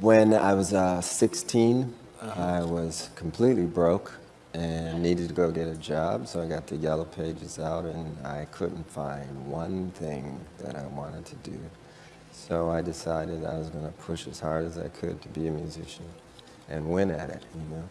When I was uh, 16, I was completely broke and needed to go get a job, so I got the Yellow Pages out and I couldn't find one thing that I wanted to do. So I decided I was going to push as hard as I could to be a musician and win at it, you know.